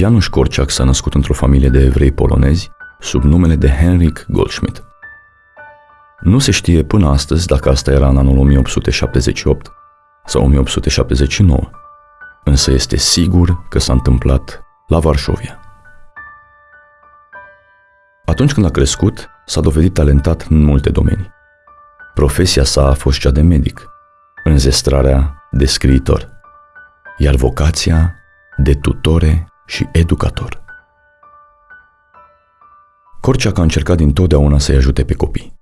Janusz Korciak s-a născut într-o familie de evrei polonezi sub numele de Henrik Goldschmidt. Nu se știe până astăzi dacă asta era în anul 1878 sau 1879, însă este sigur că s-a întâmplat la Varșovia. Atunci când a crescut, s-a dovedit talentat în multe domenii. Profesia sa a fost cea de medic, înzestrarea de scriitor, iar vocația de tutore și educator. Corceac a încercat dintotdeauna să-i ajute pe copii.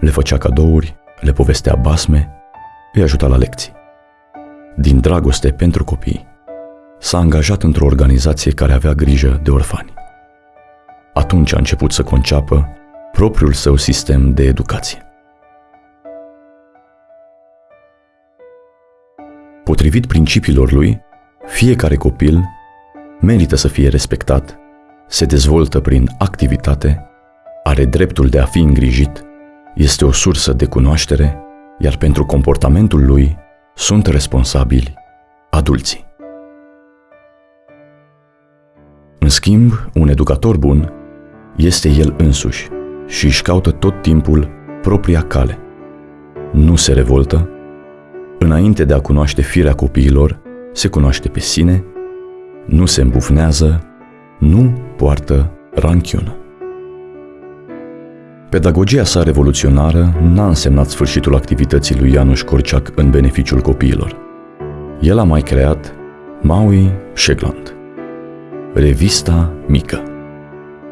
Le făcea cadouri, le povestea basme, îi ajuta la lecții. Din dragoste pentru copii, s-a angajat într-o organizație care avea grijă de orfani. Atunci a început să conceapă propriul său sistem de educație. Potrivit principiilor lui, fiecare copil merită să fie respectat, se dezvoltă prin activitate, are dreptul de a fi îngrijit, este o sursă de cunoaștere, iar pentru comportamentul lui sunt responsabili adulții. În schimb, un educator bun este el însuși și își caută tot timpul propria cale. Nu se revoltă, înainte de a cunoaște firea copiilor, se cunoaște pe sine, nu se îmbufnează, nu poartă ranchiună. Pedagogia sa revoluționară n-a însemnat sfârșitul activității lui Janusz Korczak în beneficiul copiilor. El a mai creat Maui Shegland, revista mică,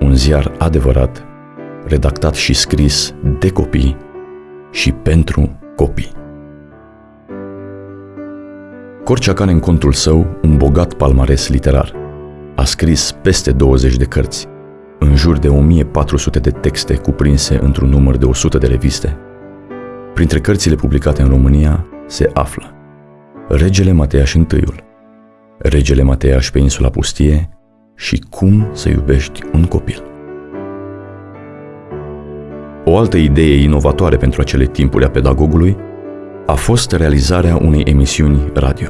un ziar adevărat, redactat și scris de copii și pentru copii. Corciac are în contul său un bogat palmares literar. A scris peste 20 de cărți, în jur de 1400 de texte cuprinse într-un număr de 100 de reviste. Printre cărțile publicate în România se află Regele Mateaș I, Regele Mateaș pe insula Pustie și Cum să iubești un copil. O altă idee inovatoare pentru acele timpuri a pedagogului a fost realizarea unei emisiuni radio.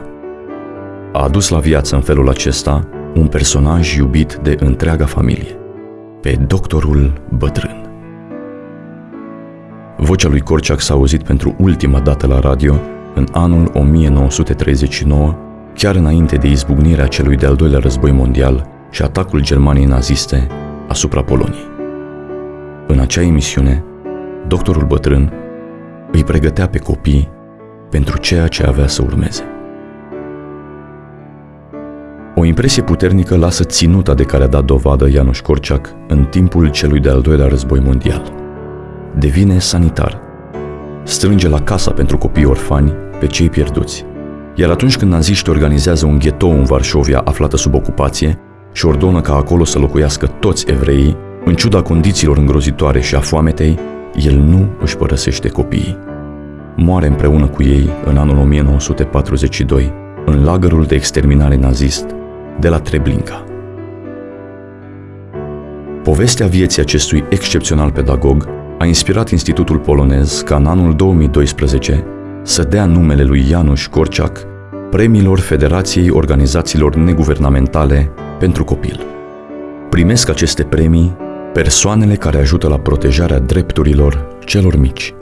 A adus la viață în felul acesta un personaj iubit de întreaga familie, pe doctorul bătrân. Vocea lui Corciac s-a auzit pentru ultima dată la radio în anul 1939, chiar înainte de izbucnirea celui de-al doilea război mondial și atacul Germaniei naziste asupra Poloniei. În acea emisiune, doctorul bătrân îi pregătea pe copii pentru ceea ce avea să urmeze. O impresie puternică lasă ținuta de care a dat dovadă Janusz Korczak în timpul celui de-al doilea război mondial. Devine sanitar. Strânge la casa pentru copii orfani pe cei pierduți. Iar atunci când naziștii organizează un ghetou în Varșovia aflată sub ocupație și ordonă ca acolo să locuiască toți evreii, în ciuda condițiilor îngrozitoare și a foametei, el nu își părăsește copiii moare împreună cu ei în anul 1942 în lagărul de exterminare nazist de la Treblinka. Povestea vieții acestui excepțional pedagog a inspirat Institutul Polonez ca în anul 2012 să dea numele lui Janusz Korczak premiilor Federației Organizațiilor Neguvernamentale pentru Copil. Primesc aceste premii persoanele care ajută la protejarea drepturilor celor mici –